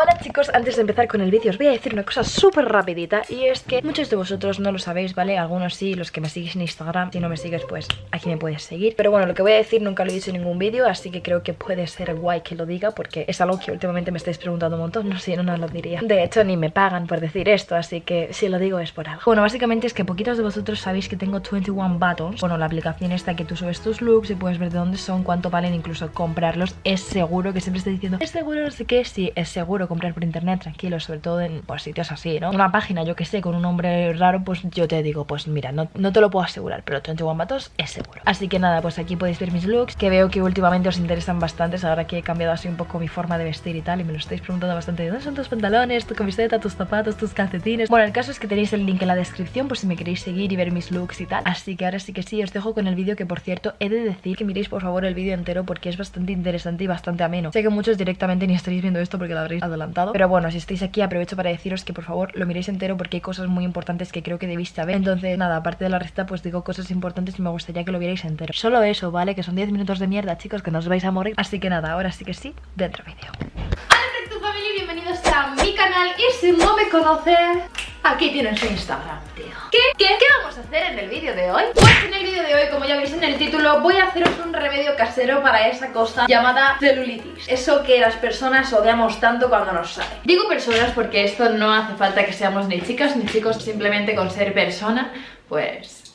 Hola chicos, antes de empezar con el vídeo os voy a decir una cosa súper rapidita Y es que muchos de vosotros no lo sabéis, ¿vale? Algunos sí, los que me seguís en Instagram Si no me sigues, pues aquí me puedes seguir. Pero bueno, lo que voy a decir nunca lo he dicho en ningún vídeo Así que creo que puede ser guay que lo diga Porque es algo que últimamente me estáis preguntando un montón. No sé, no, no lo diría. De hecho, ni me pagan por decir esto Así que si lo digo es por algo. Bueno, básicamente es que poquitos de vosotros sabéis que tengo 21 Buttons. Bueno, la aplicación esta que tú subes tus looks Y puedes ver de dónde son, cuánto valen, incluso comprarlos. Es seguro que siempre estoy diciendo Es seguro, no sé qué, sí, es seguro comprar por internet tranquilo, sobre todo en pues, sitios así, ¿no? Una página, yo que sé, con un nombre raro, pues yo te digo, pues mira, no, no te lo puedo asegurar, pero 21 Batos es seguro. Así que nada, pues aquí podéis ver mis looks, que veo que últimamente os interesan bastantes, ahora que he cambiado así un poco mi forma de vestir y tal, y me lo estáis preguntando bastante, ¿dónde son tus pantalones, tu camiseta, tus zapatos, tus calcetines? Bueno, el caso es que tenéis el link en la descripción por si me queréis seguir y ver mis looks y tal. Así que ahora sí que sí, os dejo con el vídeo que por cierto he de decir que miréis por favor el vídeo entero porque es bastante interesante y bastante ameno. Sé que muchos directamente ni estaréis viendo esto porque lo habréis pero bueno, si estáis aquí aprovecho para deciros que por favor lo miréis entero porque hay cosas muy importantes que creo que debéis saber. Entonces, nada, aparte de la receta, pues digo cosas importantes y me gustaría que lo vierais entero. Solo eso, ¿vale? Que son 10 minutos de mierda, chicos, que no os vais a morir. Así que nada, ahora sí que sí, dentro vídeo. Hola, familia, bienvenidos a mi canal y si no me conoces, aquí tienes su Instagram, tío. ¿Qué? ¿Qué? ¿Qué vamos a hacer en el vídeo de hoy? Pues en el vídeo de hoy, como ya veis en el título, voy a haceros un remedio casero para esa cosa llamada celulitis. Eso que las personas odiamos tanto cuando nos sale. Digo personas porque esto no hace falta que seamos ni chicas ni chicos, simplemente con ser persona, pues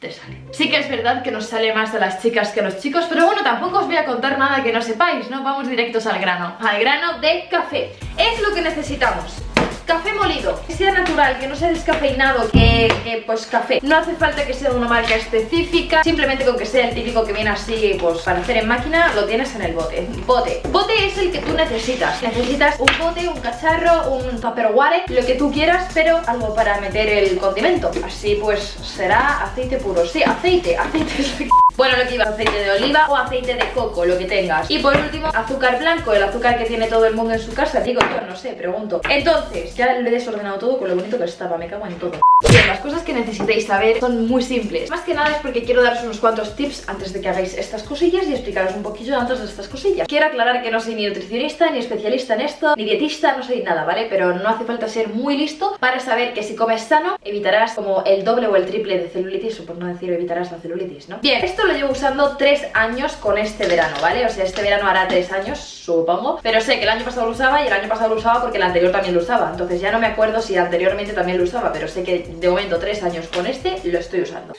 te sale. Sí que es verdad que nos sale más a las chicas que a los chicos, pero bueno, tampoco os voy a contar nada que no sepáis, ¿no? Vamos directos al grano. Al grano de café. Es lo que necesitamos. Café molido, que sea natural, que no sea descafeinado, que, pues café. No hace falta que sea de una marca específica Simplemente con que sea el típico que viene así, pues para hacer en máquina Lo tienes en el bote. Bote, bote es el que tú necesitas. Necesitas un bote, un cacharro, un tupperware Lo que tú quieras, pero algo para meter el condimento. Así pues será aceite puro. Sí, aceite, aceite Bueno, lo que iba, aceite de oliva o aceite de coco, lo que tengas Y por último, azúcar blanco, el azúcar que tiene todo el mundo en su casa. Digo yo, no sé, pregunto. Entonces, ya lo he desordenado todo con lo bonito que estaba, me cago en todo Bien, las cosas que necesitéis saber son muy simples Más que nada es porque quiero daros unos cuantos tips antes de que hagáis estas cosillas y explicaros un poquillo antes de estas cosillas Quiero aclarar que no soy ni nutricionista, ni especialista en esto, ni dietista, no soy nada, ¿vale? Pero no hace falta ser muy listo para saber que si comes sano evitarás como el doble o el triple de celulitis o por no decir evitarás la celulitis, ¿no? Bien, esto lo llevo usando tres años con este verano, ¿vale? O sea, este verano hará tres años, supongo Pero sé que el año pasado lo usaba y el año pasado lo usaba porque el anterior también lo usaba Entonces ya no me acuerdo si anteriormente también lo usaba, pero sé que de momento tres años con este lo estoy usando.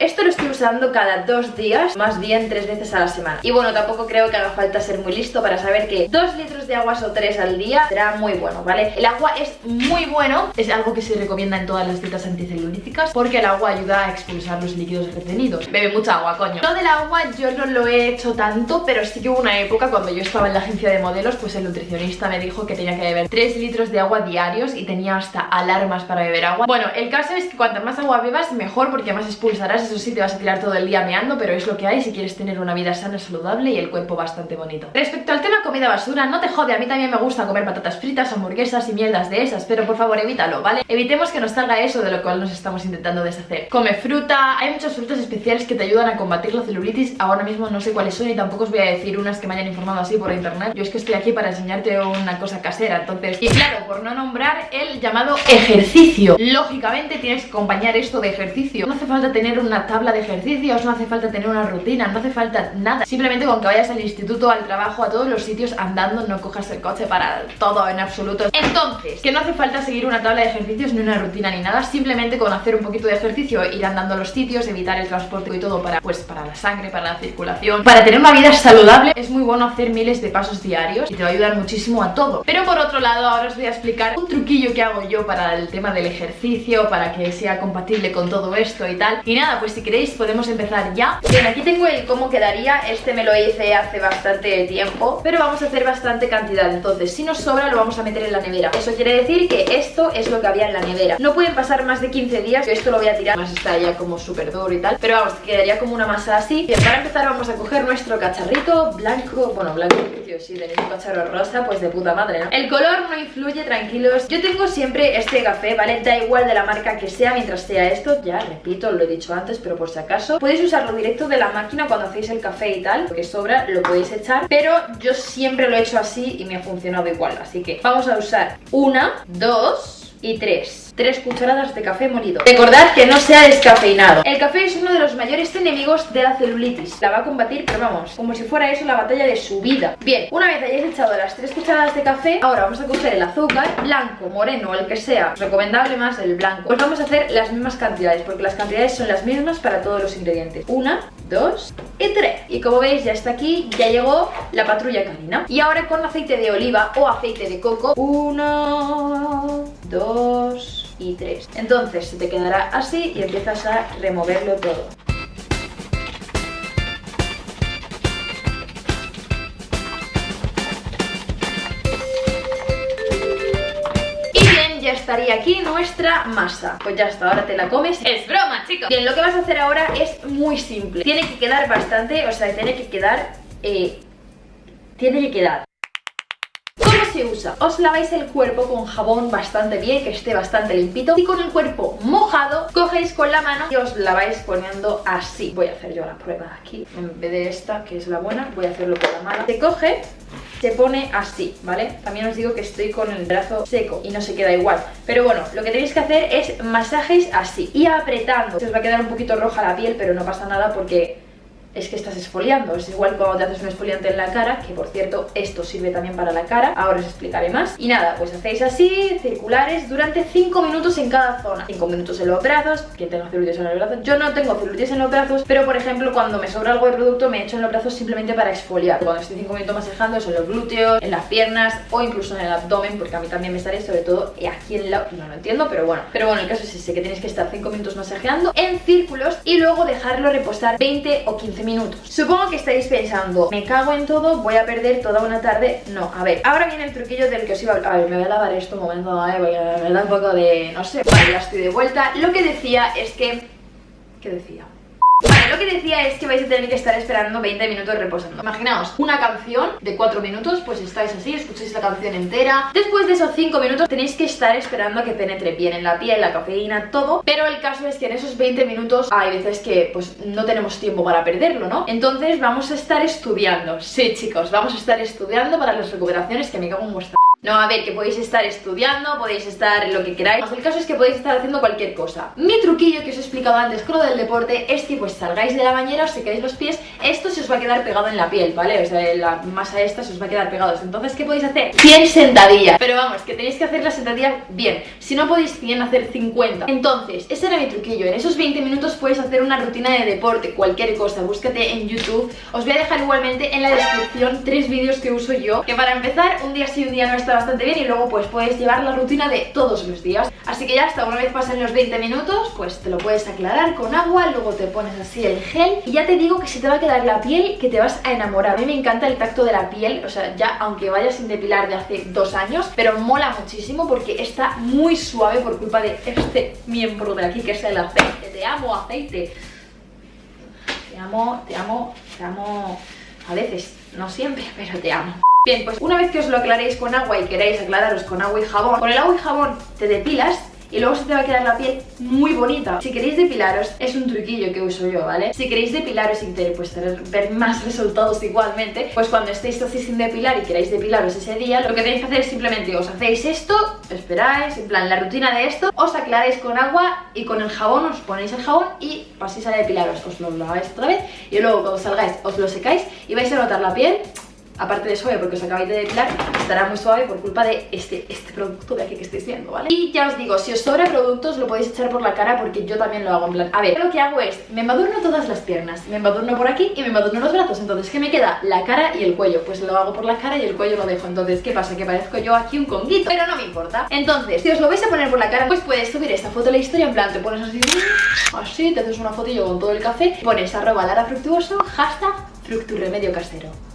Esto lo estoy usando cada dos días, más bien tres veces a la semana. Y bueno, tampoco creo que haga falta ser muy listo para saber que dos litros de agua o tres al día será muy bueno, ¿vale? El agua es muy bueno, es algo que se recomienda en todas las dietas anticelulíticas Porque el agua ayuda a expulsar los líquidos retenidos. Bebe mucha agua, coño. Lo del agua yo no lo he hecho tanto, pero sí que hubo una época cuando yo estaba en la agencia de modelos Pues el nutricionista me dijo que tenía que beber 3 litros de agua diarios y tenía hasta alarmas para beber agua. Bueno, el caso es que cuanto más agua bebas, mejor porque más expulsarás Eso sí, te vas a tirar todo el día meando, pero es lo que hay si quieres tener una vida sana, saludable y el cuerpo bastante bonito. Respecto al tema comida basura, no te jode, a mí también me gusta comer patatas fritas, hamburguesas y mierdas de esas, pero por favor evítalo, ¿vale? Evitemos que nos salga eso de lo cual nos estamos intentando deshacer. Come fruta, hay muchas frutas especiales que te ayudan a combatir la celulitis, ahora mismo no sé cuáles son y tampoco os voy a decir unas que me hayan informado así por internet. Yo es que estoy aquí para enseñarte una cosa casera, entonces... Y claro, por no nombrar el llamado ejercicio. Lógicamente tienes que acompañar esto de ejercicio. No hace falta tener una tabla de ejercicio no hace falta tener una rutina, no hace falta nada. Simplemente con que vayas al instituto, al trabajo, a todos los sitios andando, no cojas el coche para todo en absoluto. Entonces, que no hace falta seguir una tabla de ejercicios ni una rutina ni nada. Simplemente con hacer un poquito de ejercicio, ir andando a los sitios, evitar el transporte y todo para, pues, para la sangre, para la circulación Para tener una vida saludable. Es muy bueno hacer miles de pasos diarios y te va a ayudar muchísimo a todo. Pero por otro lado, ahora os voy a explicar un truquillo que hago yo para el tema del ejercicio Para que sea compatible con todo esto y tal. Y nada, pues si queréis podemos empezar ya. Bien, aquí tengo el cómo quedaría. Este me lo hice hace bastante tiempo Pero vamos a hacer bastante cantidad. Entonces, si nos sobra lo vamos a meter en la nevera. Eso quiere decir que esto es lo que había en la nevera. No pueden pasar más de 15 días Yo esto lo voy a tirar, más está ya como súper duro y tal Pero vamos, quedaría como una masa así. Bien, para empezar vamos a coger nuestro cacharrito blanco Bueno, blanco Si tenéis un cacharro rosa, pues de puta madre, ¿no? El color no influye, tranquilos Yo tengo siempre este café, ¿vale? Da igual de la marca que sea mientras sea esto Ya, repito, lo he dicho antes, pero por si acaso Podéis usarlo directo de la máquina cuando hacéis el café y tal Porque sobra, lo podéis echar Pero yo siempre lo he hecho así y me ha funcionado igual Así que vamos a usar una, dos y tres 3 cucharadas de café molido. Recordad que no sea descafeinado. El café es uno de los mayores enemigos de la celulitis. La va a combatir, pero vamos, como si fuera eso la batalla de su vida. Bien, una vez hayáis echado las 3 cucharadas de café, ahora vamos a coger el azúcar, blanco, moreno, el que sea, recomendable más el blanco. Pues vamos a hacer las mismas cantidades, porque las cantidades son las mismas para todos los ingredientes. Una, dos y tres. Y como veis ya está aquí, ya llegó la patrulla canina. Y ahora con aceite de oliva o aceite de coco, uno, dos y 3 Entonces se te quedará así y empiezas a removerlo todo. Y bien, ya estaría aquí nuestra masa. Pues ya está, ahora te la comes. Es broma, chicos. Bien, lo que vas a hacer ahora es muy simple. Tiene que quedar bastante, o sea, tiene que quedar... Eh, tiene que quedar se usa? Os laváis el cuerpo con jabón bastante bien, que esté bastante limpito y con el cuerpo mojado cogéis con la mano y os laváis poniendo así. Voy a hacer yo la prueba aquí, en vez de esta, que es la buena, voy a hacerlo con la mano. Se coge se pone así, ¿vale? También os digo que estoy con el brazo seco y no se queda igual Pero bueno, lo que tenéis que hacer es masajes así y apretando Se os va a quedar un poquito roja la piel, pero no pasa nada porque es que estás esfoliando. Es igual cuando te haces un esfoliante en la cara, que por cierto, esto sirve también para la cara. Ahora os explicaré más. Y nada, pues hacéis así, circulares, durante 5 minutos en cada zona. 5 minutos en los brazos, quien tenga celulitis en los brazos. Yo no tengo celulitis en los brazos, pero por ejemplo, cuando me sobra algo de producto, me echo en los brazos simplemente para exfoliar. Cuando estoy 5 minutos masajando, es en los glúteos, en las piernas o incluso en el abdomen, porque a mí también me sale, sobre todo aquí en la... No lo entiendo, pero bueno. Pero bueno, el caso es ese, que tenéis que estar 5 minutos masajeando en círculos y luego dejarlo reposar 20 o 15 minutos. Supongo que estáis pensando, me cago en todo, voy a perder toda una tarde. No, a ver, ahora viene el truquillo del que os iba a hablar. A ver, me voy a lavar esto un momento, voy a, me da un poco de... no sé, vale, ya estoy de vuelta. Lo que decía es que... ¿Qué decía? Lo que decía es que vais a tener que estar esperando 20 minutos reposando. Imaginaos una canción de 4 minutos, pues estáis así, escucháis la canción entera. Después de esos 5 minutos tenéis que estar esperando a que penetre bien en la piel, la cafeína, todo. Pero el caso es que en esos 20 minutos hay veces que pues no tenemos tiempo para perderlo, ¿no? Entonces vamos a estar estudiando. Sí chicos, vamos a estar estudiando para las recuperaciones que me cago en vuestra no, a ver, que podéis estar estudiando, podéis estar lo que queráis. El caso es que podéis estar haciendo cualquier cosa. Mi truquillo que os he explicado antes con lo del deporte Es que pues salgáis de la bañera, os secáis los pies Esto se os va a quedar pegado en la piel, ¿vale? O sea, la masa esta se os va a quedar pegado Entonces, ¿qué podéis hacer? 100 sentadillas Pero vamos, que tenéis que hacer las sentadillas bien. Si no podéis 100, hacer 50 Entonces, ese era mi truquillo. En esos 20 minutos puedes hacer una rutina de deporte Cualquier cosa, búscate en YouTube. Os voy a dejar igualmente en la descripción tres vídeos que uso yo Que para empezar, un día sí, un día no está bastante bien y luego pues puedes llevar la rutina de todos los días. Así que ya hasta una vez pasen los 20 minutos pues te lo puedes aclarar con agua, luego te pones así el gel. Y ya te digo que si te va a quedar la piel que te vas a enamorar. A mí me encanta el tacto de la piel, o sea ya aunque vayas sin depilar de hace dos años pero mola muchísimo porque está muy suave por culpa de este miembro de aquí que es el aceite. Te amo aceite. Te amo, te amo, te amo a veces, no siempre, pero te amo Bien, pues una vez que os lo aclaréis con agua y queréis aclararos con agua y jabón, con el agua y jabón te depilas y luego se te va a quedar la piel muy bonita. Si queréis depilaros, es un truquillo que uso yo, ¿vale? Si queréis depilaros y queréis pues, ver más resultados igualmente, pues cuando estéis así sin depilar y queréis depilaros ese día, lo que tenéis que hacer es simplemente os hacéis esto, esperáis, en plan la rutina de esto, os aclaráis con agua y con el jabón os ponéis el jabón y paséis a depilaros, os lo laváis otra vez y luego cuando salgáis os lo secáis y vais a notar la piel aparte de suave porque os acabáis de depilar, estará muy suave por culpa de este, este producto de aquí que estáis viendo, ¿vale? Y ya os digo, si os sobra productos lo podéis echar por la cara porque yo también lo hago en plan, a ver, lo que hago es, me embadurno todas las piernas, me embadurno por aquí y me embadurno los brazos, entonces ¿qué me queda? La cara y el cuello, pues lo hago por la cara y el cuello lo dejo, entonces ¿qué pasa? Que parezco yo aquí un conguito, pero no me importa. Entonces, si os lo vais a poner por la cara, pues puedes subir esta foto a la historia, en plan, te pones así, así, te haces una fotillo con todo el café, pones arroba Lara Fructuoso, hashtag Fructurremedio Casero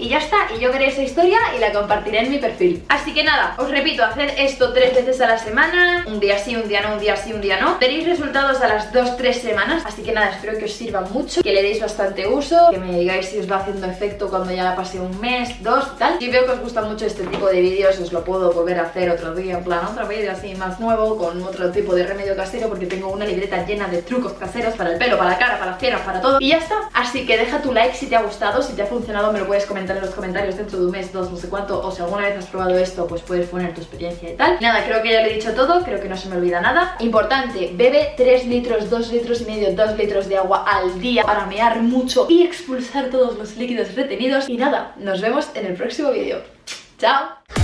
y ya está. Y yo creé esa historia y la compartiré en mi perfil. Así que nada, os repito, haced esto tres veces a la semana, un día sí, un día no, un día sí, un día no. Tenéis resultados a las 2-3 semanas, así que nada, espero que os sirva mucho, que le deis bastante uso, que me digáis si os va haciendo efecto cuando ya pase un mes, dos tal. Si veo que os gusta mucho este tipo de vídeos, os lo puedo volver a hacer otro día, en plan otro vídeo así más nuevo, con otro tipo de remedio casero, porque tengo una libreta llena de trucos caseros para el pelo, para la cara, para las piernas, para todo. Y ya está. Así que deja tu like si te ha gustado, si te ha funcionado me lo puedes en los comentarios dentro de un mes, dos, no sé cuánto, o si alguna vez has probado esto, pues puedes poner tu experiencia y tal. Nada, creo que ya lo he dicho todo, creo que no se me olvida nada. Importante, bebe 3 litros, 2 litros y medio, 2 litros de agua al día para mear mucho y expulsar todos los líquidos retenidos. Y nada, nos vemos en el próximo vídeo. ¡Chao!